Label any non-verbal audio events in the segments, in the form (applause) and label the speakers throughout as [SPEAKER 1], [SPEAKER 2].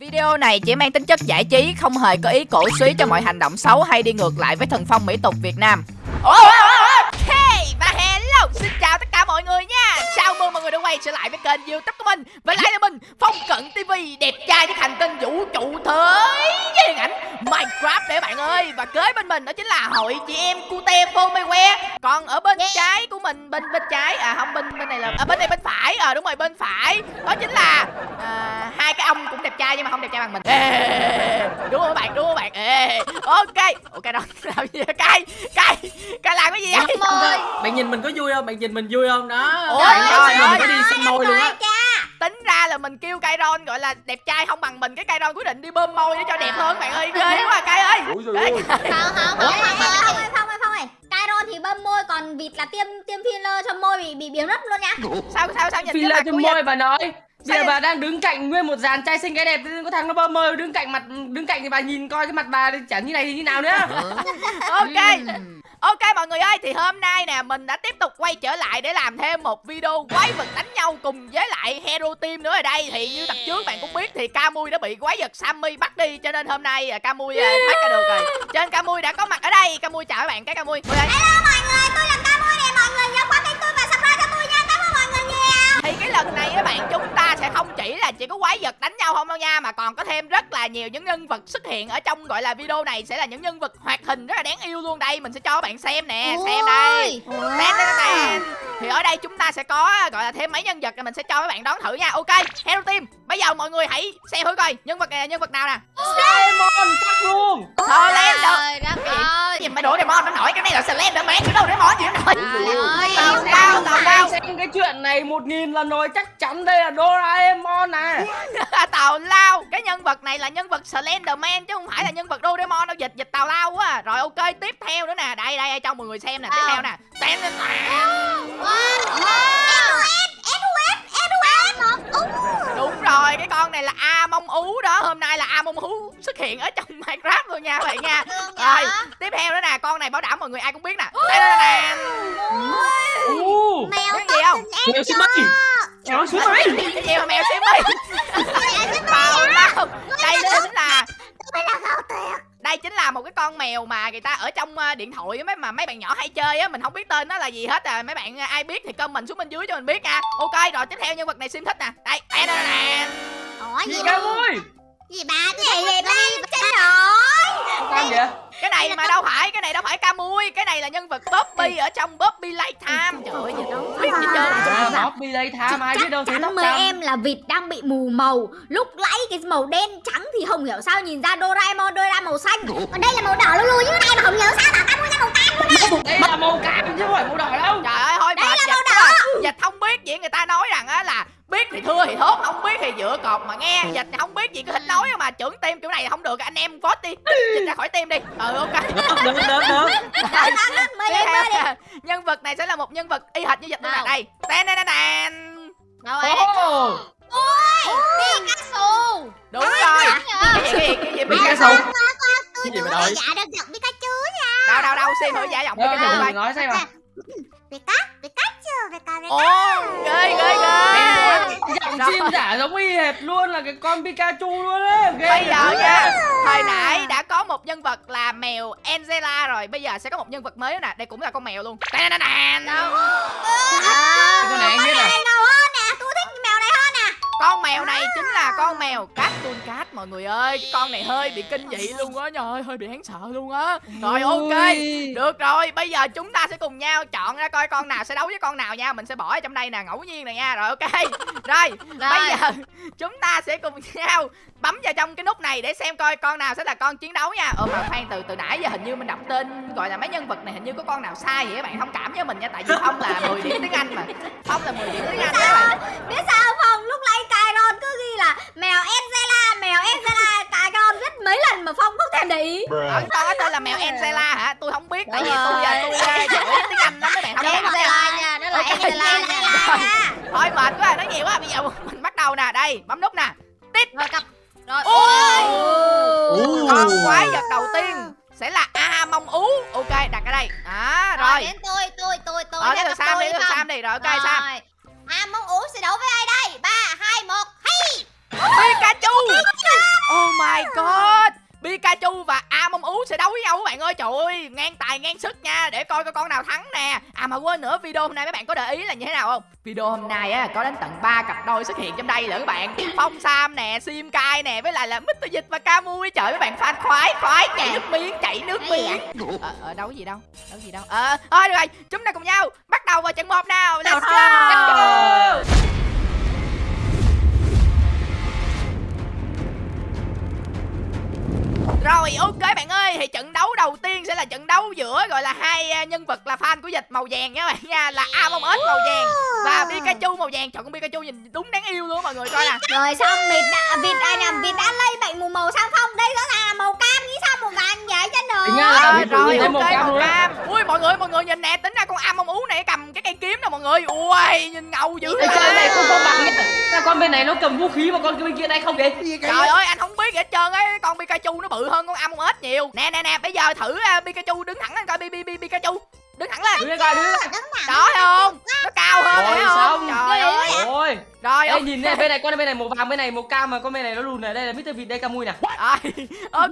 [SPEAKER 1] Video này chỉ mang tính chất giải trí, không hề có ý cổ suý cho mọi hành động xấu hay đi ngược lại với thần phong mỹ tục Việt Nam. Ok, và hello, xin chào tất cả mọi người nha. Người đã quay trở lại với kênh YouTube của mình. Và lại là mình, Phong Cận TV, đẹp trai với hành tinh vũ trụ thế với điện ảnh Minecraft để bạn ơi. Và kế bên mình đó chính là hội chị em Cute Fomewe. Còn ở bên trái của mình, bên bên trái, à không bên bên này là, à, bên này bên phải, à đúng rồi bên phải, đó chính là à, hai cái ông cũng đẹp trai nhưng mà không đẹp trai bằng mình. Ê, đúng không bạn, đúng không bạn? Ê, ok, ok đó (laughs) làm gì vậy? Cay, cay, cay làm cái gì vậy?
[SPEAKER 2] bạn nhìn mình có vui không bạn nhìn mình vui không đó coi
[SPEAKER 1] ơi,
[SPEAKER 2] có đi xăm môi luôn á.
[SPEAKER 1] tính ra là mình kêu Kairon gọi là đẹp trai không bằng mình cái Kairon quyết định đi bơm môi để cho đẹp hơn bạn ơi. Ghê quá Kai ơi. (laughs)
[SPEAKER 3] Ủa
[SPEAKER 4] không không không không không ơi không ơi không Cairo thì bơm môi còn vịt là tiêm tiêm filler cho môi bị bị biến mất luôn nhá
[SPEAKER 1] sao sao sao nhìn cái
[SPEAKER 2] trên
[SPEAKER 1] của
[SPEAKER 2] môi bà nói. Bây giờ bà đang đứng cạnh nguyên một dàn trai xinh gái đẹp có thằng nó bơm môi đứng cạnh mặt đứng cạnh thì bà nhìn coi cái mặt bà chẳng như này thì như nào nữa. (laughs)
[SPEAKER 1] Ok ok, mọi người ơi, thì hôm nay nè, mình đã tiếp tục quay trở lại để làm thêm một video quái vật đánh nhau cùng với lại hero team nữa ở đây. Thì như tập trước bạn cũng biết thì Camui đã bị quái vật Sammy bắt đi, cho nên hôm nay à, Camui à, thoát ra được rồi. Trên Camui đã có mặt ở đây. Camui chào các bạn, cái Camui
[SPEAKER 4] Hello, mọi người, tôi nhiều
[SPEAKER 1] những nhân vật xuất hiện ở trong gọi là video này sẽ là những nhân vật hoạt hình rất là đáng yêu luôn đây. Mình sẽ cho các bạn xem nè xem đây.
[SPEAKER 4] Ôi.
[SPEAKER 1] Tén, tén, tén. thì ở đây chúng ta sẽ có gọi là thêm mấy nhân vật mình sẽ cho các bạn đón thử nha. Ok hero team bây giờ mọi người hãy xem thử coi nhân vật này là nhân vật nào nè?
[SPEAKER 2] Doraemon chắc luôn.
[SPEAKER 4] Đất.
[SPEAKER 1] Cái
[SPEAKER 4] ơi
[SPEAKER 1] gì mà đổ Doraemon nó nổi cái này là Slenderman chứ đâu Doraemon gì nó nổi
[SPEAKER 4] Trời ơi.
[SPEAKER 1] Tao tao
[SPEAKER 4] à.
[SPEAKER 1] cao.
[SPEAKER 2] xem cái chuyện này một nghìn lần rồi chắc chắn đây là Doraemon à (laughs)
[SPEAKER 1] tào lao cái nhân vật này là nhân vật Slenderman chứ không phải là nhân vật Doraemon đâu dịch dịch tào lao quá. À. rồi ok tiếp theo nữa nè. Đây đây cho mọi người xem nè. Tiếp
[SPEAKER 4] Ờ.
[SPEAKER 1] theo nè. Tén, tén, tén. đúng rồi cái con này là a mông ú đó. Hôm nay là a mông ú xuất hiện ở trong minecraft luôn nha các bạn nha rồi tiếp theo nữa nè. Con này bảo đảm mọi người ai cũng biết nè. Tén.
[SPEAKER 2] Ồ,
[SPEAKER 4] Mèo
[SPEAKER 1] cái gì không?
[SPEAKER 2] mèo xí mây mèo xí mây
[SPEAKER 1] cái gì mà mèo xem đi tào lao đây chính là đây chính là một cái con mèo mà người ta ở trong ờ, điện thoại mấy mà mấy bạn nhỏ hay chơi á mình không biết tên nó là gì hết à. Mấy bạn ờ, ai biết thì comment xuống bên dưới cho mình biết nha. Ok rồi tiếp theo nhân vật này sim thích nè. Đây Tè, nè, nè.
[SPEAKER 4] Ủa gì
[SPEAKER 2] gì
[SPEAKER 4] ba
[SPEAKER 2] ca vui
[SPEAKER 4] gì ba cái gì ba chết rồi
[SPEAKER 2] Sao vậy
[SPEAKER 1] cái này mà đâu phải cái này đâu phải ca mui cái này là nhân vật Bobby ở trong Bobby Lifetime trời ơi đâu biết gì trơn
[SPEAKER 2] À, Bobby tha ai biết đâu thấy
[SPEAKER 4] Chắc
[SPEAKER 2] tóc
[SPEAKER 4] em là vịt đang bị mù màu. Lúc nãy cái màu đen trắng thì không hiểu sao nhìn ra Doraemon Doraemon màu xanh. Còn đây là màu đỏ lu lu như thế này mà không hiểu sao bảo Camui ra màu cam luôn á.
[SPEAKER 2] Đây là màu cam chứ không phải màu đỏ đâu.
[SPEAKER 1] Trời ơi thôi
[SPEAKER 4] Đây
[SPEAKER 1] mệt
[SPEAKER 4] là
[SPEAKER 1] dịch
[SPEAKER 4] màu
[SPEAKER 1] quá
[SPEAKER 4] đỏ.
[SPEAKER 1] à. dịch không biết gì người ta nói rằng á là biết thì thưa thì thốt không biết thì dựa cột mà nghe. Dịch không biết gì cứ thích nói mà trưởng team kiểu này không được anh em vote đi. Dịch ra khỏi team đi. Ừ ok.
[SPEAKER 2] Được được được
[SPEAKER 1] nhân vật này sẽ là một nhân vật y hệt như dịch nè.
[SPEAKER 4] Nào.
[SPEAKER 1] đây. Tên tên tên
[SPEAKER 4] Đâu ấy
[SPEAKER 2] Ồ,
[SPEAKER 4] Pikachu
[SPEAKER 1] đúng rồi. cái gì cái gì cái gì
[SPEAKER 2] Biết cái
[SPEAKER 1] Pikachu
[SPEAKER 2] Cái gì mà
[SPEAKER 4] là giả được giọng Pikachu nha.
[SPEAKER 1] Đâu đâu đâu xem thử giả giọng
[SPEAKER 2] đâu
[SPEAKER 1] Pikachu
[SPEAKER 2] đâu
[SPEAKER 1] coi.
[SPEAKER 2] nói xem mà
[SPEAKER 4] Pikachu Pikachu Pikachu.
[SPEAKER 1] Ồ ghê ghê ghê Rồi.
[SPEAKER 2] chim giả giống y hệt luôn là cái con Pikachu luôn đấy ghê
[SPEAKER 1] bây giờ nha hồi nãy đã có một nhân vật là mèo Angela rồi bây giờ sẽ có một nhân vật mới nữa nè đây cũng là con mèo luôn. Tên tên tên
[SPEAKER 2] Cái con này anh biết à
[SPEAKER 4] mèo này
[SPEAKER 1] chính là con mèo Cartoon Cat mọi người ơi. Cái con này hơi bị kinh dị luôn á trời ơi hơi bị đáng sợ luôn á. Rồi ok. Được rồi, bây giờ chúng ta sẽ cùng nhau chọn ra coi con nào sẽ đấu với con nào nha. Mình sẽ bỏ ở trong đây nè, ngẫu nhiên nè nha. Rồi ok. (laughs) Rồi, bây giờ chúng ta sẽ cùng nhau bấm vào trong cái nút này để xem coi con nào sẽ là con chiến đấu nha. Ờ mà khoan từ từ nãy giờ hình như mình đọc tên gọi là mấy nhân vật này hình như có con nào sai vậy các bạn. Thông cảm với mình nha Tại vì Phong là 10 điểm tiếng Anh mà. Phong là 10 điểm tiếng Anh các bạn.
[SPEAKER 4] Biết sao không? Lúc nãy Kairon cứ ghi là mèo Angela, mèo Angela Kairon viết mấy lần mà Phong không thèm để ý.
[SPEAKER 1] Ở con có tên là mèo Angela hả? Tôi không biết tại vì tôi
[SPEAKER 4] rồi.
[SPEAKER 1] tôi uh, giỏi tiếng Anh lắm mấy bạn
[SPEAKER 4] Đúng
[SPEAKER 1] cảm
[SPEAKER 4] rồi.
[SPEAKER 1] nha
[SPEAKER 4] đó
[SPEAKER 1] là Angela
[SPEAKER 4] nha.
[SPEAKER 1] Thôi mệt quá, nói nhiều quá. Bây giờ mình bắt đầu nè, đây, bấm nút nè. Tít.
[SPEAKER 4] Rồi cặp Rồi.
[SPEAKER 1] Ôi. Con quái vật đầu tiên sẽ là A Mông Ú. Ok, đặt ở đây. Đó,
[SPEAKER 4] Rồi
[SPEAKER 1] rồi.
[SPEAKER 4] đến tôi, tôi, tôi, tôi
[SPEAKER 1] Ờ, đến
[SPEAKER 4] cặp
[SPEAKER 1] Sam đi, đến
[SPEAKER 4] không?
[SPEAKER 1] Sam đi. Rồi, ok, Sam
[SPEAKER 4] ham muốn uống sẽ đấu với ai đây? Ba hai một hey! Ê, cà Oh my god!
[SPEAKER 1] Pikachu và Amomú sẽ đấu với nhau các bạn ơi. Trời ơi ngang tài ngang sức nha. Để coi coi con nào thắng nè. À mà quên nữa video hôm nay mấy bạn có để ý là như thế nào không? Video hôm nay á có đến tận 3 cặp đôi xuất hiện trong đây nữa các bạn. Phong Sam nè, Sim Kai nè Với lại là Mr. Dịch và Camui Trời mấy bạn fan khoái khoái chảy nước miếng chảy nước miếng. Ờ, ờ đâu gì đâu Đâu gì đâu. Ờ, thôi được rồi chúng ta cùng nhau Bắt đầu vào trận một nào. Let's go, Let's go. Rồi ok bạn ơi Thì trận đấu đầu tiên sẽ là trận đấu giữa Gọi là hai à, nhân vật là fan của dịch màu vàng nha bạn nha Là Among Us màu vàng Và Pikachu màu vàng. Chọn con Pikachu nhìn đúng đáng yêu luôn mọi người coi nè. (laughs)
[SPEAKER 4] Rồi xong vịt đã, vịt ai nè vịt đã lây bệnh mù màu sao không? Đây rõ ràng là màu cam nghĩ sao màu vàng vậy chứ nữa?
[SPEAKER 2] Tính ra là
[SPEAKER 1] Rồi rồi ok
[SPEAKER 2] màu cam
[SPEAKER 1] mọi người mọi người nhìn nè Tính ra con Among Us này cầm cái cây kiếm nè mọi người. Ui nhìn ngầu dữ
[SPEAKER 2] Ê, chơi này không công bằng nhá Sao con bên này nó cầm vũ khí mà con bên kia đây không vậy?
[SPEAKER 1] Trời ơi anh không biết gì hết trơn ấy. Con Pikachu nó bự hơn con Among Us nhiều. Nè nè nè bây giờ thử uh, Pikachu đứng thẳng lên coi Pi- Pi- Pi- Pikachu. Đứng thẳng lên.
[SPEAKER 2] Đứng coi đứng
[SPEAKER 1] Đó thấy không Nó cao hơn thấy không Rồi ok.
[SPEAKER 2] nhìn này bên này con bên này màu vàng bên này màu cam mà con bên này nó lùn này. Đây là Mr. Vịt đây Camui nè.
[SPEAKER 1] Rồi, (laughs) ok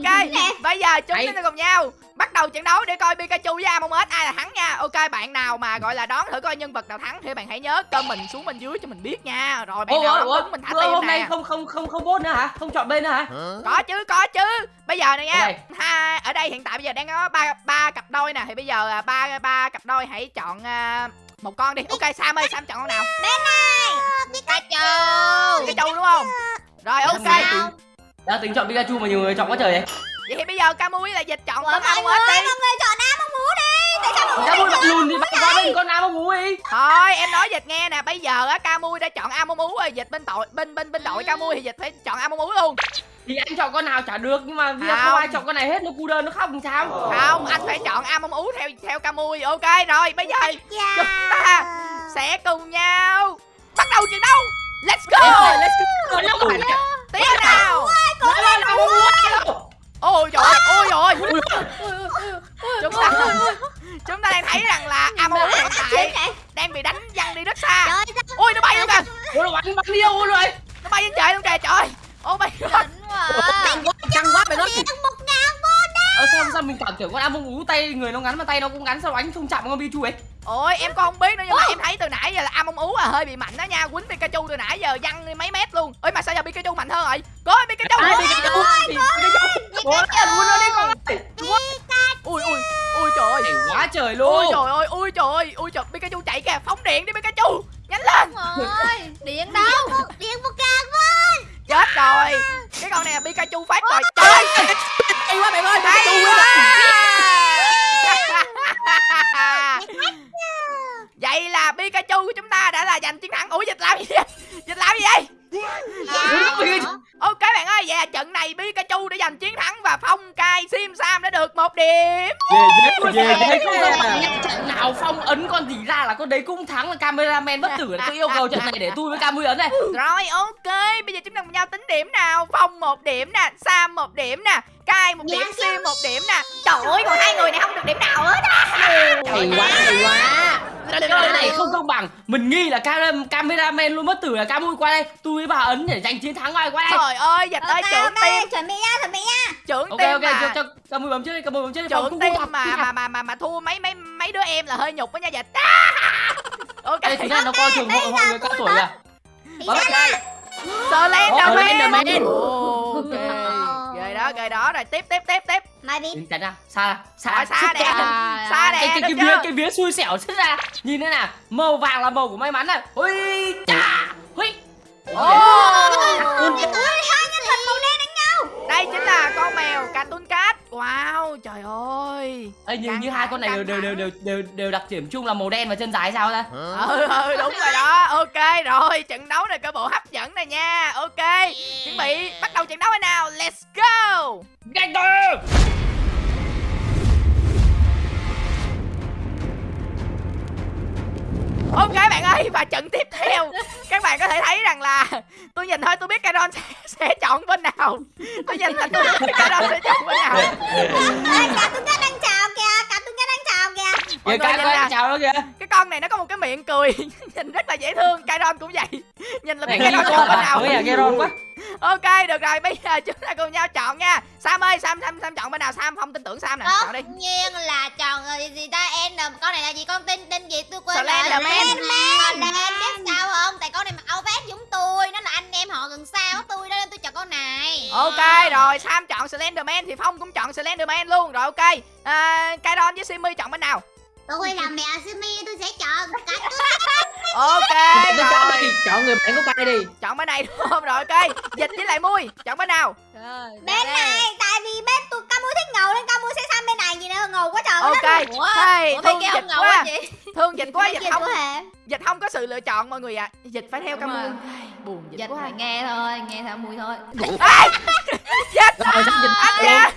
[SPEAKER 1] Bây giờ chúng ta cùng nhau Bắt đầu trận đấu để coi Pikachu với Among Us ai là thắng nha. Ok bạn nào mà gọi là đoán thử coi nhân vật nào thắng Thì bạn hãy nhớ comment xuống bên dưới cho mình biết nha. Rồi bạn
[SPEAKER 2] Ủa,
[SPEAKER 1] nào
[SPEAKER 2] ủa,
[SPEAKER 1] đúng mình thả tim
[SPEAKER 2] hôm nay
[SPEAKER 1] nè
[SPEAKER 2] không không không không vote nữa hả? Không chọn bên nữa hả?
[SPEAKER 1] Có chứ có chứ. Bây giờ này nha. Ha, Ở đây hiện tại bây giờ đang có ba ba cặp đôi nè. Thì bây giờ à, ba ba cặp đôi hãy chọn à, một con đi. Ok Sam ơi Sam chọn con nào?
[SPEAKER 4] Bên này. Pikachu.
[SPEAKER 1] Pikachu. Đúng không? Rồi ok.
[SPEAKER 2] Đã tính chọn Pikachu mà nhiều người chọn quá trời vậy.
[SPEAKER 1] Vậy thì bây giờ Camui là dịch chọn Among
[SPEAKER 4] người
[SPEAKER 1] Us đi.
[SPEAKER 4] mọi người chọn Am Mú đi. Tại sao mọi người
[SPEAKER 2] mặt lùn thì bạn qua bên con nào mà ngủ đi.
[SPEAKER 1] Thôi em nói dịch nghe nè. Bây giờ á Camui đã chọn Us rồi. Dịch bên tội bên bên bên đội Camui thì dịch phải chọn Us luôn
[SPEAKER 2] thì anh chọn con nào chả được nhưng mà giờ
[SPEAKER 1] Không.
[SPEAKER 2] không. ai chọn con này hết nó cu đơn nó khóc làm sao?
[SPEAKER 1] Không anh phải chọn Among Us theo theo Camui Ok rồi bây giờ
[SPEAKER 4] Dạ.
[SPEAKER 1] chúng ta sẽ cùng nhau Bắt đầu trận đấu. Let's go. Let's go.
[SPEAKER 2] Phải là
[SPEAKER 1] Tiến nào. Ôi trời ơi Ôi trời ơi Chúng ta Chúng ta đang thấy rằng là Us hiện tại Đang bị đánh văng đi rất xa. Ôi nó bay luôn kìa.
[SPEAKER 2] Ủa nó bắn bắn đi đâu rồi?
[SPEAKER 1] Nó bay lên trời luôn kìa trời Oh my god
[SPEAKER 4] đỉnh quá.
[SPEAKER 2] Căng quá căng quá mày nói
[SPEAKER 4] một ngàn won
[SPEAKER 2] ờ sao sao mình cảm tưởng con Among Ú tay người nó ngắn mà tay nó cũng ngắn sao đánh không chạm con Pikachu ấy?
[SPEAKER 1] Ôi em con không biết nữa nhưng mà em thấy từ nãy giờ là Among Ú là hơi bị mạnh đó nha Quýnh Pikachu từ nãy giờ văng đi mấy mét luôn. Ôi mà sao giờ Pikachu mạnh hơn rồi? Có Pikachu
[SPEAKER 2] ai
[SPEAKER 1] Ôi,
[SPEAKER 2] Pikachu Pikachu. Nó muốn nó đi con ơi
[SPEAKER 1] Ui ui ui trời ơi.
[SPEAKER 2] Hay quá trời luôn.
[SPEAKER 1] Trời ơi ui trời ơi Ui trời Pikachu chạy kìa phóng điện đi Pikachu. Nhanh lên.
[SPEAKER 4] Ôi (laughs) Điện đâu Điện một ngàn won
[SPEAKER 1] Chết rồi. Cái con này là Pikachu phát rồi. Trời. Ơi
[SPEAKER 2] Hay quá mày ơi
[SPEAKER 1] Hay
[SPEAKER 2] Pikachu
[SPEAKER 1] quá. (laughs) Vậy là Pikachu của chúng ta đã là giành chiến thắng. Ủa dịch làm gì vậy? Dịch làm gì vậy trận này Pikachu đã giành chiến thắng và Phong Cai Sim Sam đã được một điểm.
[SPEAKER 2] về về thấy không nhắc trận nào phong ấn con gì ra là con đấy cũng thắng là cameraman bất tử tôi yêu cầu trận này để tôi với Camui ấn này
[SPEAKER 1] Rồi ok, bây giờ chúng ta cùng nhau tính điểm nào. Phong một điểm nè, Sam một điểm nè, Cai một điểm, Sim một điểm nè. Trời ơi, còn hai người này không được điểm nào hết á.
[SPEAKER 2] hay quá hay quá cái này không công bằng mình nghi là cam cameraman luôn bất tử là Camui qua đây tôi với bà ấn để giành chiến thắng ai qua đây
[SPEAKER 1] Trời ơi, dịch ơi,
[SPEAKER 4] Ok
[SPEAKER 1] trưởng
[SPEAKER 4] ok
[SPEAKER 1] team,
[SPEAKER 4] chuẩn bị nha chuẩn bị nha
[SPEAKER 1] trưởng
[SPEAKER 2] ok ok
[SPEAKER 1] mà.
[SPEAKER 2] cho cho Camui bấm trước đi Camui bấm trước đi
[SPEAKER 1] trưởng
[SPEAKER 2] không
[SPEAKER 1] mà mà mà mà mà thua mấy mấy mấy đứa em là hơi nhục đó nha dịch. (laughs) Ok.
[SPEAKER 2] Tính ra nó coi thường hội người cao tuổi à Bấm
[SPEAKER 4] ra.
[SPEAKER 1] Slenderman.
[SPEAKER 2] Slenderman.
[SPEAKER 1] Ok. Đó. Rồi tiếp tiếp tiếp tiếp.
[SPEAKER 4] Mai
[SPEAKER 2] Nhìn chặt ra xa xa
[SPEAKER 1] Rồi, xa nè. Xa nè,
[SPEAKER 2] cái cái cái vía cái vía xui xẻo xuất ra nhìn thế nào màu vàng là màu của may mắn này ui chà ui
[SPEAKER 1] Ồ.
[SPEAKER 4] Ôi hai nhân vật màu đen đánh nhau
[SPEAKER 1] Đây chính là con mèo Cartoon Cat Wow trời ơi.
[SPEAKER 2] Ê, như
[SPEAKER 1] Căng
[SPEAKER 2] như hai con này đều đều, đều đều đều đều đặc điểm chung là màu đen và chân dài sao ta?
[SPEAKER 1] Ừ ừ đúng rồi đó. Ok rồi trận đấu này cơ bộ hấp dẫn này nha. Ok Chuẩn bị bắt đầu trận đấu hay nào. Let's go.
[SPEAKER 2] Nhanh
[SPEAKER 1] và trận tiếp theo. Các bạn có thể thấy rằng là Tôi nhìn thôi tôi biết Caron sẽ, sẽ chọn bên nào. Tôi nhìn là tôi biết Caron sẽ chọn bên nào
[SPEAKER 4] Ê, cả tung cá đang chào kìa cả tung cá đang chào kìa
[SPEAKER 1] Mọi người
[SPEAKER 2] cái
[SPEAKER 1] nhìn nè
[SPEAKER 2] chào nó kìa.
[SPEAKER 1] Cái con này nó có một cái miệng cười. (laughs) Nhìn rất là dễ thương. Caron cũng vậy. (laughs) Nhìn là biết
[SPEAKER 2] con
[SPEAKER 1] chọn bên nào.
[SPEAKER 2] À Geron quá.
[SPEAKER 1] Ok được rồi. Bây giờ chúng ta cùng nhau chọn nha. Sam ơi sam sam sam chọn bên nào? Sam không tin tưởng sam nè. Chọn đi.
[SPEAKER 4] tất nhiên là chọn gì ta? En con này là gì? Con tên tên gì? Tôi quên
[SPEAKER 1] Slenderman.
[SPEAKER 4] Slenderman biết sao không? Tại con này mặc áo vest giống tôi. Nó là anh em họ gần xa của tôi đó. Nên tôi chọn con này.
[SPEAKER 1] Ok rồi. Sam chọn slenderman thì phong cũng chọn slenderman luôn. Rồi ok. À, Kairon với simi chọn bên nào
[SPEAKER 4] tôi là mẹ Simi tôi sẽ chọn (laughs) cái
[SPEAKER 1] ok rồi.
[SPEAKER 2] chọn người bạn của Kai đi.
[SPEAKER 1] Chọn bên này (laughs) đúng không? Rồi ok. Dịch với lại mui chọn bên nào?
[SPEAKER 4] Bên này tại vì bên tôi ca mua thích ngầu nên ca mua sẽ sang bên này gì nữa ngầu quá trời.
[SPEAKER 1] Ok. Hey,
[SPEAKER 4] Ủa,
[SPEAKER 1] thương dịch
[SPEAKER 4] ông ngầu
[SPEAKER 1] quá. thương dịch quá dịch
[SPEAKER 4] Dịch
[SPEAKER 1] không dịch không có sự lựa chọn mọi người ạ. Dịch phải theo cam
[SPEAKER 3] rồi.
[SPEAKER 1] buồn dịch
[SPEAKER 3] Dịch
[SPEAKER 1] quá.
[SPEAKER 3] phải nghe thôi, nghe theo mùi thôi.
[SPEAKER 1] Dịch
[SPEAKER 2] Rồi sắp dịch
[SPEAKER 1] anh nha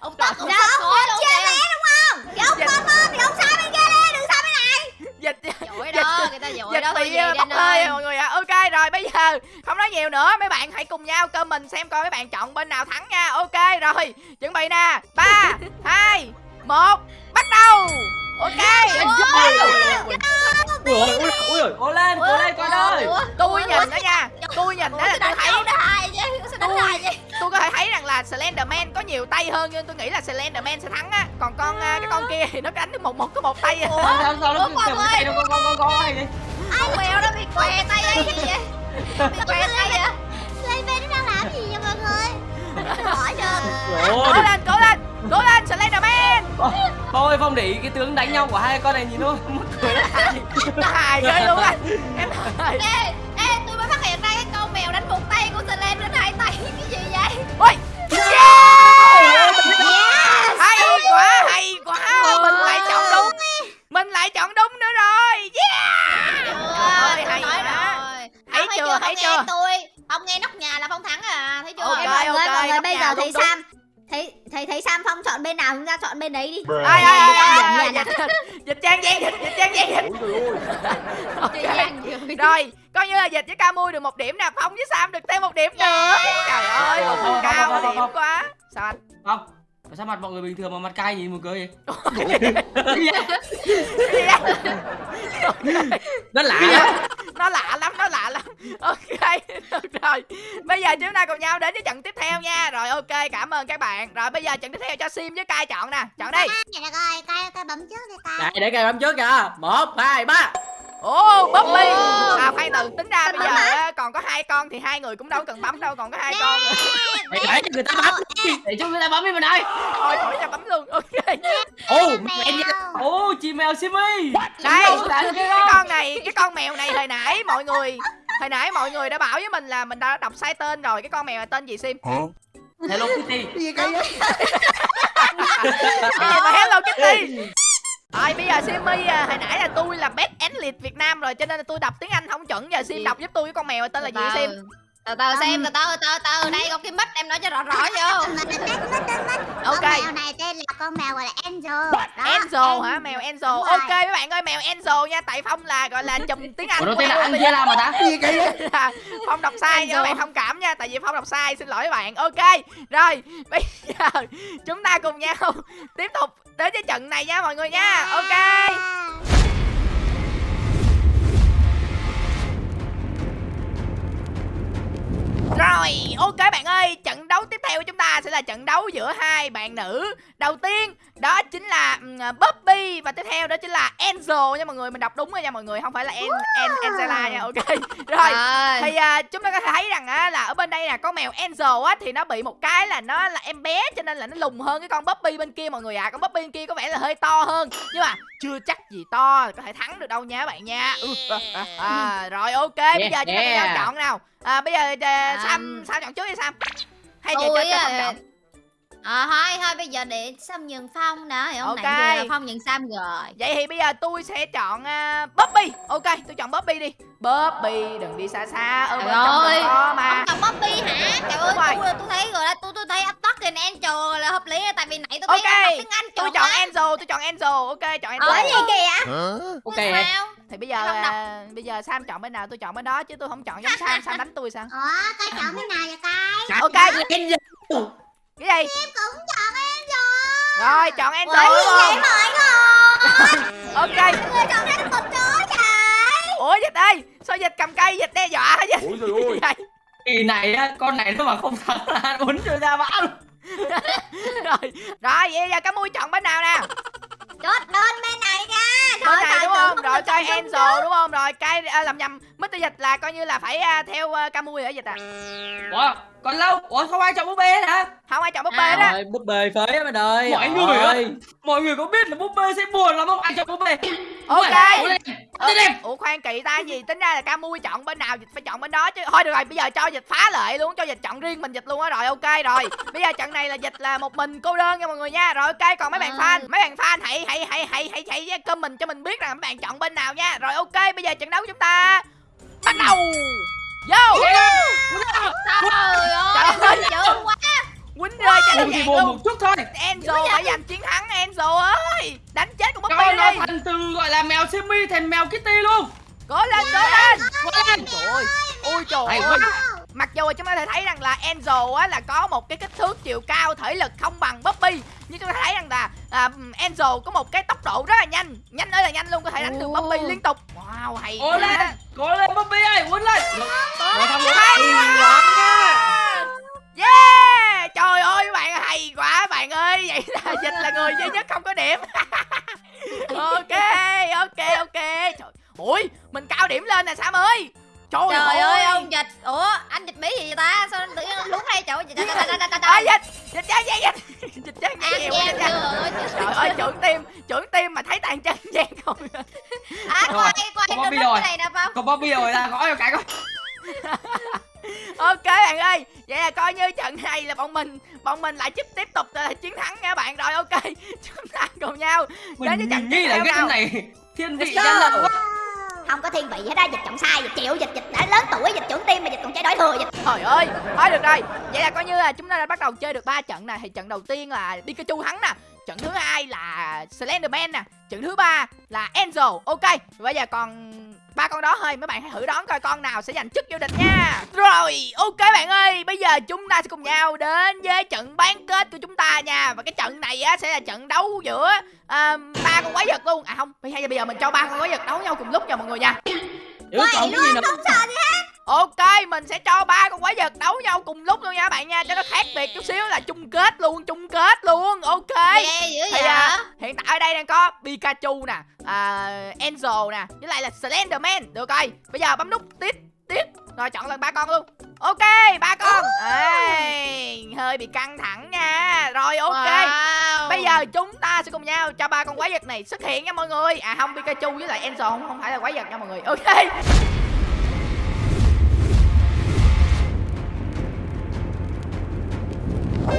[SPEAKER 4] ông tất ông tất khói luôn đúng không? Thì ông
[SPEAKER 1] Dịch.
[SPEAKER 4] mơ mơ thì ông sang bên kia đi? Đừng sang bên này.
[SPEAKER 1] Dịch.
[SPEAKER 3] Dội đó, người ta dội
[SPEAKER 1] dịch
[SPEAKER 3] đó
[SPEAKER 1] bị ờ, bốc hơi mọi người ạ. Ok rồi bây giờ không nói nhiều nữa mấy bạn hãy cùng nhau comment xem coi mấy bạn chọn bên nào thắng nha. Ok rồi chuẩn bị nè. Ba (laughs) hai một bắt đầu. Ok.
[SPEAKER 2] Ôi, ui ôi, cố lên, cố lên con ơi
[SPEAKER 1] tôi nhìn đó nha. Tôi nhìn đó là tôi thấy
[SPEAKER 4] đài
[SPEAKER 1] tôi có thể thấy rằng là Slenderman có nhiều tay hơn nhưng tôi nghĩ là Slenderman sẽ thắng á. Còn con à, cái con kia thì nó đánh được một một có một tay à.
[SPEAKER 2] Sao sao sao nó
[SPEAKER 4] Ủa,
[SPEAKER 2] cầm tay nó con con con
[SPEAKER 4] ai mèo nó bị què tay ấy cái gì vậy? (laughs) Bị què tay vậy? Bên nó đang làm gì vậy mọi người? Hỏi chưa
[SPEAKER 1] cố lên cố lên cố lên Slenderman.
[SPEAKER 2] Thôi Phong để ý cái tướng đánh nhau của hai con này nhìn thôi. Mất cười lắm
[SPEAKER 1] hài ghê luôn á. (laughs) Em ơi dịch với ca mui được một điểm nè phong với sam được thêm một điểm nữa trời ơi. Một phần cao điểm quá. Sao anh?
[SPEAKER 2] Không Tại sao mặt mọi người bình thường mà mặt cay nhìn một cười vậy?
[SPEAKER 1] Gì? (laughs)
[SPEAKER 2] Rất lạ á
[SPEAKER 1] nó lạ lắm nó lạ lắm. Ok (laughs) được rồi. Bây giờ chúng ta cùng nhau đến với trận tiếp theo nha. Rồi ok cảm ơn các bạn. Rồi bây giờ trận tiếp theo cho sim với cai chọn nè. Chọn đi.
[SPEAKER 4] Dạ rồi, cay cay bấm trước đi cay.
[SPEAKER 2] Đây để cây bấm trước kìa. Một, hai, ba
[SPEAKER 1] ồ bobby à khoan từ tính ra bây giờ á, còn có hai con thì hai người cũng đâu cần bấm đâu còn có hai con (laughs)
[SPEAKER 2] Để để cho người ta bấm. Để cho người ta bấm đi mình ơi
[SPEAKER 1] thôi khỏi cho bấm luôn. Ok.
[SPEAKER 2] Ồ, mèo. Ồ, chị mèo Simi.
[SPEAKER 1] Đây. Cái
[SPEAKER 2] cái
[SPEAKER 1] con này cái con mèo này hồi nãy mọi người hồi nãy mọi người đã bảo với mình là mình đã đọc sai tên rồi. Cái con mèo này tên gì sim?
[SPEAKER 2] Hello Kitty.
[SPEAKER 1] Cái gì mà hello kitty rồi bây giờ Simmy à, hồi nãy là tôi là best athlete Việt Nam rồi cho nên là tôi đọc tiếng Anh không chuẩn. Giờ Sim
[SPEAKER 3] Gì?
[SPEAKER 1] đọc giúp tôi cái con mèo tên là gì Sim
[SPEAKER 3] Từ từ xem, từ từ, từ từ Đây có cái mic em nói cho rõ rõ vô
[SPEAKER 1] Ok.
[SPEAKER 4] Con mèo này tên là con mèo gọi là Angel. Đó,
[SPEAKER 1] Enzo hả? Mèo Enzo
[SPEAKER 4] rồi.
[SPEAKER 1] ok mấy bạn ơi mèo Enzo nha. Tại Phong là gọi là chùm tiếng Anh
[SPEAKER 2] Ủa nó tên là. Angela mà ta
[SPEAKER 1] là (laughs) Phong đọc sai nha bạn thông cảm nha. Tại vì Phong đọc sai xin lỗi các bạn. Ok rồi bây giờ (laughs) chúng ta cùng nhau tiếp tục đến với trận này nha mọi người nha. Ok Rồi, ok bạn ơi, trận tiếp theo của chúng ta sẽ là trận đấu giữa hai bạn nữ. Đầu tiên, đó chính là um, Bobby và tiếp theo đó chính là Enzo nha mọi người, mình đọc đúng rồi nha mọi người, không phải là En, en Angela nha, ok. (laughs) Rồi, thì à, chúng ta có thể thấy rằng á là ở bên đây là con mèo Enzo á thì nó bị một cái là nó là em bé cho nên là nó lùn hơn cái con Bobby bên kia mọi người ạ. À. Con Bobby bên kia có vẻ là hơi to hơn nhưng mà chưa chắc gì to có thể thắng được đâu nha các bạn nha. Ừ, (laughs) à, rồi ok, bây giờ chúng ta chọn nào. À, bây giờ à, Sam
[SPEAKER 3] Um,
[SPEAKER 1] Sam chọn trước đi Sam. Hay giờ
[SPEAKER 3] Tôi
[SPEAKER 1] cho cho
[SPEAKER 3] à,
[SPEAKER 1] chọn.
[SPEAKER 3] À thôi thôi bây giờ để Sam nhường Phong đã Thì hôm
[SPEAKER 1] Ok.
[SPEAKER 3] nãy giờ là Phong nhường Sam rồi
[SPEAKER 1] Vậy thì bây giờ tôi sẽ chọn uh, Bobby. Ok, tôi chọn Bobby đi. Bobby đừng đi xa xa ở bên
[SPEAKER 3] Trời
[SPEAKER 1] trong
[SPEAKER 3] ơi.
[SPEAKER 1] đừng có mà.
[SPEAKER 4] Ông chọn Bobby hả? Trời ơi,
[SPEAKER 1] Đúng rồi.
[SPEAKER 4] tôi, tôi thấy rồi đó, tôi tôi thấy Attack and Angel là hợp lý tại vì nãy tôi thấy
[SPEAKER 1] Ok,
[SPEAKER 4] anh đọc tiếng Anh
[SPEAKER 1] Tôi chọn. Enzo, tôi chọn Enzo. Ok, chọn Enzo.
[SPEAKER 4] Ủa gì kìa?
[SPEAKER 2] Ok
[SPEAKER 4] Ủa sao?
[SPEAKER 1] Thì bây giờ à, bây giờ sam chọn bên nào tôi chọn bên đó chứ tôi không chọn giống sam sam đánh tôi sao
[SPEAKER 4] Ủa, coi chọn bên nào vậy cay?
[SPEAKER 1] ok cái gì
[SPEAKER 4] Em cũng chọn Angel.
[SPEAKER 1] rồi chọn
[SPEAKER 4] Ủa
[SPEAKER 1] Enzo
[SPEAKER 4] gì vậy mọi người? (laughs)
[SPEAKER 1] ok
[SPEAKER 4] Mọi người chọn hết một chỗ trời.
[SPEAKER 1] ủa dịch ơi sao dịch cầm cây dịch đe dọa hả dịch
[SPEAKER 5] Ôi trời ơi. (laughs)
[SPEAKER 2] Kỳ này á con này nó mà không thắng là ăn uống cho ra bão luôn. (laughs)
[SPEAKER 1] rồi rồi vậy giờ cá mui chọn bên nào nè
[SPEAKER 4] chốt đơn bên này nha
[SPEAKER 1] bên này coi
[SPEAKER 4] Enzo
[SPEAKER 1] đúng không? Rồi cái à, làm nhầm. Mr dịch là coi như là phải à, theo à, cá mui ở dịch à?
[SPEAKER 2] Ủa còn lâu? Ủa không ai chọn búp bê hả?
[SPEAKER 1] Không ai chọn búp
[SPEAKER 3] À,
[SPEAKER 1] bê đó.
[SPEAKER 5] Rồi, búp bê phế á mình ơi.
[SPEAKER 2] Mọi người
[SPEAKER 5] ơi.
[SPEAKER 2] mọi người có biết là búp bê sẽ buồn lắm không? Ai chọn búp bê?
[SPEAKER 1] Ok.
[SPEAKER 2] Ủa, lên.
[SPEAKER 1] Ủa, khoan kỳ ta gì? Tính ra là ca mui chọn bên nào dịch phải chọn bên đó chứ. Thôi được rồi bây giờ cho dịch phá lệ luôn cho dịch chọn riêng mình dịch luôn á. Rồi ok rồi. Bây giờ trận này là dịch là một mình cô đơn nha mọi người nha. Rồi ok còn mấy bạn fan mấy bạn fan hãy hãy hãy hãy hãy hãy comment cho mình biết rằng mấy bạn chọn bên nào nha. Rồi ok bây giờ trận đấu của chúng ta. Bắt đầu. Vô.
[SPEAKER 3] Trời
[SPEAKER 1] Trời
[SPEAKER 3] ơi
[SPEAKER 1] ơi.
[SPEAKER 3] chữ quá
[SPEAKER 1] quýnh nó
[SPEAKER 2] buồn
[SPEAKER 1] luôn
[SPEAKER 2] một chút thôi.
[SPEAKER 1] Enzo phải giành chiến thắng Enzo ơi. Đánh chết con Bobby
[SPEAKER 2] nó
[SPEAKER 1] đi.
[SPEAKER 2] thành từ gọi là mèo simi thành mèo kitty luôn.
[SPEAKER 1] Cố lên cố lên.
[SPEAKER 2] Cố lên.
[SPEAKER 1] trời ơi. Ôi trời
[SPEAKER 2] Hay
[SPEAKER 1] ơi.
[SPEAKER 2] quá.
[SPEAKER 1] Mặc dù chúng ta có thể thấy rằng là Enzo á là có một cái kích thước chiều cao thể lực không bằng Bobby. Nhưng chúng ta thấy rằng là à, Enzo có một cái tốc độ rất là nhanh. Nhanh ơi là nhanh luôn có thể đánh được. Bobby liên tục. Wow hay
[SPEAKER 2] cố lên
[SPEAKER 1] quá.
[SPEAKER 2] cố lên bobby ơi quấn lên.
[SPEAKER 1] Hay quá. Yeah trời ơi bạn hay quá bạn ơi. Vậy là (laughs) dịch là người duy nhất không có điểm. (laughs) Ok ok ok. Trời ui mình cao điểm lên nè sam ơi. Trời,
[SPEAKER 3] Trời ơi. ông dịch. Ủa anh dịch bí gì vậy ta? Sao tự nhiên lúng hay chỗ trời
[SPEAKER 1] Ôi,
[SPEAKER 3] trời
[SPEAKER 1] dịch? Dịch chơi gì dịch (laughs) dịch vậy
[SPEAKER 3] Giang
[SPEAKER 1] dịch
[SPEAKER 3] chưa
[SPEAKER 1] trời ơi trưởng tim trưởng tim mà thấy tàn chân gian không?
[SPEAKER 3] À quay quay
[SPEAKER 2] có
[SPEAKER 3] cái này nè Phong
[SPEAKER 2] còn bobby rồi gõ cho cái coi (laughs)
[SPEAKER 1] ok bạn ơi vậy là coi như trận này là bọn mình bọn mình lại tiếp tiếp tục là chiến thắng nha bạn. Rồi ok (laughs) chúng ta cùng nhau đến với
[SPEAKER 2] mình,
[SPEAKER 1] trận
[SPEAKER 2] mình
[SPEAKER 1] tiếp
[SPEAKER 2] nghĩ là
[SPEAKER 1] theo
[SPEAKER 2] cái
[SPEAKER 1] nào?
[SPEAKER 2] này thiên vị gian
[SPEAKER 1] go.
[SPEAKER 2] lận quá
[SPEAKER 4] không có thiên vị hết á dịch chọn sai dịch chịu dịch dịch đã lớn tuổi dịch trưởng tim mà dịch còn chơi đổi thừa dịch.
[SPEAKER 1] Trời ơi thôi được rồi. Vậy là coi như là chúng ta đã bắt đầu chơi được ba trận này. Thì trận đầu tiên là Pikachu thắng nè trận thứ hai là Slenderman nè trận thứ ba là Enzo ok bây giờ còn ba con đó thôi mấy bạn hãy thử đoán coi con nào sẽ giành chức vô địch nha. Rồi ok bạn ơi bây giờ chúng ta sẽ cùng nhau đến với trận bán kết của chúng ta nha. Và cái trận này á sẽ là trận đấu giữa ba con quái vật luôn. À không bây giờ bây giờ mình cho ba con quái vật đấu nhau cùng lúc nha mọi người nha.
[SPEAKER 5] Chứ còn cái gì nữa?
[SPEAKER 4] không sợ gì
[SPEAKER 1] Ok, mình sẽ cho ba con quái vật đấu nhau cùng lúc luôn nha các bạn nha Cho nó khác biệt chút xíu là chung kết luôn, chung kết luôn Ok.
[SPEAKER 3] Dữ
[SPEAKER 1] Thì à, hiện tại ở đây đang có Pikachu nè, à, Enzo nè Với lại là Slenderman Được rồi, bây giờ bấm nút tiếp, tiếp Rồi chọn lần ba con luôn. Ok, ba con. Ê, hơi bị căng thẳng nha. Rồi ok.
[SPEAKER 3] Wow.
[SPEAKER 1] Bây giờ chúng ta sẽ cùng nhau cho ba con quái vật này xuất hiện nha mọi người. À không, Pikachu với lại Enzo không, không phải là quái vật nha mọi người. Ok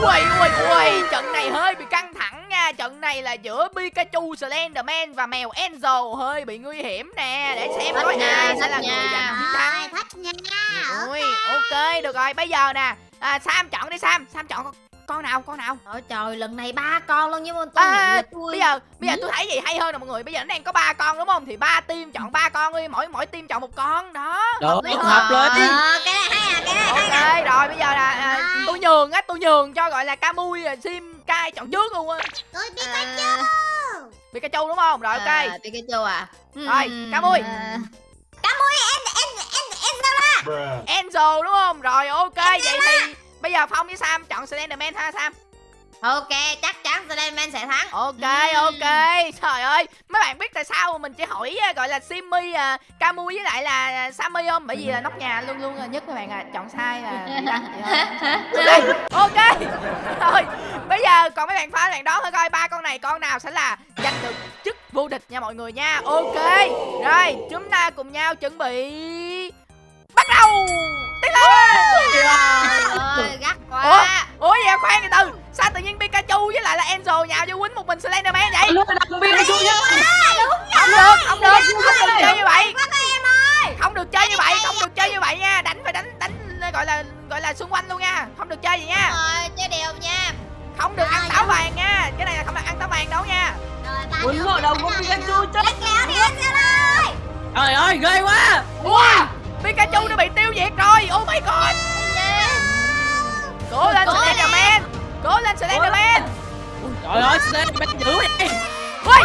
[SPEAKER 1] Ui ui ui Trận này hơi bị căng thẳng nha. Trận này là giữa Pikachu, Slenderman và mèo Enzo Hơi bị nguy hiểm nè. Để xem
[SPEAKER 3] nha,
[SPEAKER 1] ai sẽ là người giành chiến thắng.
[SPEAKER 4] Nha.
[SPEAKER 1] Ui ok được rồi. Bây giờ nè à, Sam chọn đi Sam. Sam chọn con, con nào con nào?
[SPEAKER 3] Ôi trời lần này ba con luôn nhưng mà tôi
[SPEAKER 1] À,
[SPEAKER 3] tôi
[SPEAKER 1] bây giờ bây giờ tôi thấy gì hay hơn nè mọi người? Bây giờ nó đang có ba con đúng không? Thì ba team chọn ba con đi mỗi mỗi team chọn một con đó.
[SPEAKER 5] Được, hợp
[SPEAKER 1] hơn.
[SPEAKER 5] lý.
[SPEAKER 4] ờ cái này hay à cái này hay
[SPEAKER 1] ok rồi bây giờ là à, tôi nhường á tôi nhường cho gọi là Camui à, Sim Kai chọn trước luôn á.
[SPEAKER 4] Tôi biết
[SPEAKER 3] à,
[SPEAKER 1] Pikachu đúng không? Rồi ok.
[SPEAKER 3] À, Pikachu à.
[SPEAKER 1] Rồi,
[SPEAKER 3] Ừm,
[SPEAKER 1] Camui.
[SPEAKER 3] à,
[SPEAKER 1] Enzo đúng không? Rồi ok vậy thì bây giờ Phong với Sam chọn Slenderman ha Sam.
[SPEAKER 3] Ok chắc chắn Slenderman sẽ thắng.
[SPEAKER 1] Ok ok. Trời ơi mấy bạn biết tại sao mình chỉ hỏi à, gọi là Simmy à, Camui với lại là Sammy không? Bởi vì là nóc nhà luôn luôn là nhất các bạn à chọn sai là thôi. (laughs) ok. Rồi bây giờ còn mấy bạn phá bạn đó thử coi ba con này con nào sẽ là giành được chức vô địch nha mọi người nha. Ok. Rồi chúng ta cùng nhau chuẩn bị với lại là Enzo nhào vô quýnh một mình Slenderman vậy.
[SPEAKER 2] Luôn là Pikachu nhá.
[SPEAKER 1] không được không được không được chơi. như vậy. Không được chơi như vậy không được chơi như vậy nha. Đánh phải đánh đánh gọi là gọi là xung quanh luôn nha. Không được chơi vậy nha.
[SPEAKER 3] Rồi chơi đều nha.
[SPEAKER 1] Không được ăn táo vàng nha. Cái này là không được ăn táo vàng đâu nha.
[SPEAKER 4] Rồi ba
[SPEAKER 2] quấn vào đầu con Pikachu chết.
[SPEAKER 4] Kéo đi Giang ơi.
[SPEAKER 5] Trời ơi, ghê quá.
[SPEAKER 1] Wow Pikachu nó bị tiêu diệt rồi. Oh my god. Cố lên
[SPEAKER 3] Cố lên.
[SPEAKER 1] Slenderman cố lên Slenderman
[SPEAKER 5] Trời ơi, Slenderman dữ vậy
[SPEAKER 1] ui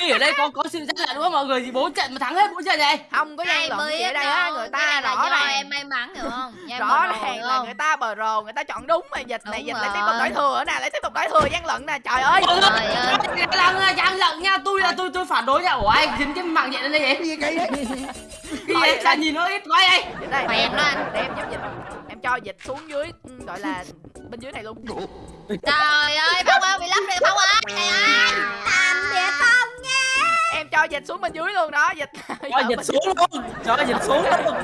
[SPEAKER 2] Ghi ở đây có có sự gian lận đúng không? Mọi người gì bốn trận mà thắng hết bốn trận này.
[SPEAKER 1] Không có gian
[SPEAKER 3] Ai
[SPEAKER 1] lận gì ở đây á người ta
[SPEAKER 3] là
[SPEAKER 1] rõ ràng.
[SPEAKER 3] em may mắn hiểu không?
[SPEAKER 1] Rõ ràng là người ta bờ rồ người ta chọn đúng mà dịch này dịch lại tiếp tục đổi thừa nè lại tiếp tục đổi thừa gian lận nè trời ơi.
[SPEAKER 2] Là gian lận nha. Tôi là tôi tôi phản đối nha. Ủa anh dính cái mạng nhện lên đây vậy?
[SPEAKER 6] Cái gì
[SPEAKER 2] sao nhìn nó ít quá vậy.
[SPEAKER 1] Đây.
[SPEAKER 3] Phèn đó anh.
[SPEAKER 1] để em giúp dịch. Em cho dịch xuống dưới ừ, gọi là bên dưới này luôn.
[SPEAKER 3] Trời ơi Phong ơi bị lấp rồi Phong ơi
[SPEAKER 1] cho dịch xuống bên dưới luôn đó dịch (laughs)
[SPEAKER 5] Cho dịch xuống luôn. Cho dịch xuống luôn.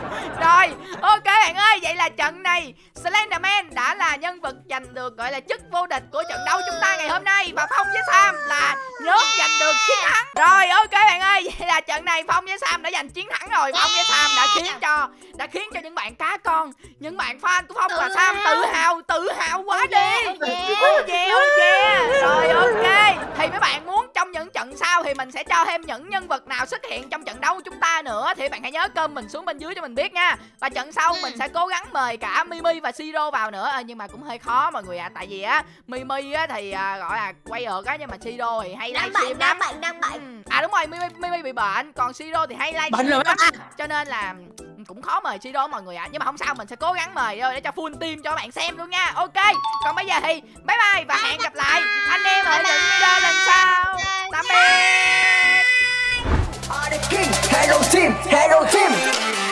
[SPEAKER 1] Rồi ok bạn ơi vậy là trận này Slenderman đã là nhân vật giành được gọi là chức vô địch của trận đấu chúng ta ngày hôm nay. Và Phong với Sam là nhóm giành được chiến thắng. Rồi ok bạn ơi (laughs) vậy là trận này Phong với Sam đã giành chiến thắng rồi. Phong với Sam đã khiến cho đã khiến cho những bạn cá con những bạn fan của Phong và Sam tự hào. tự hào quá
[SPEAKER 4] Oh
[SPEAKER 1] đi.
[SPEAKER 4] yeah, yeah.
[SPEAKER 1] Oh yeah, oh yeah. Rồi ok. Thì mấy bạn muốn trong những trận sau Thì mình sẽ cho thêm những nhân vật nào xuất hiện Trong trận đấu của chúng ta nữa. Thì bạn hãy nhớ cơm mình xuống bên dưới cho mình biết nha. Và trận sau
[SPEAKER 4] Ừ.
[SPEAKER 1] mình sẽ cố gắng mời cả Mimi và Siro vào nữa. Ờ, Nhưng mà cũng hơi khó mọi người ạ. Tại vì á Mimi á thì à, gọi là quay ợt á Nhưng mà Siro thì hay
[SPEAKER 4] đang
[SPEAKER 1] livestream
[SPEAKER 4] đang
[SPEAKER 1] lắm.
[SPEAKER 4] bệnh đang bệnh
[SPEAKER 1] Ừ. À đúng rồi Mimi, Mimi bị bệnh Còn Siro thì hay
[SPEAKER 5] Bệnh
[SPEAKER 1] livestream
[SPEAKER 5] rồi
[SPEAKER 1] lắm. Cho nên là cũng khó mời Siro mọi người ạ. Nhưng mà không sao mình sẽ cố gắng mời thôi Để cho full team cho các bạn xem luôn nha. Ok Còn bây giờ thì bye bye Và hẹn gặp lại anh em ở những video lần sau Tạm biệt.
[SPEAKER 6] Hello team Hello team.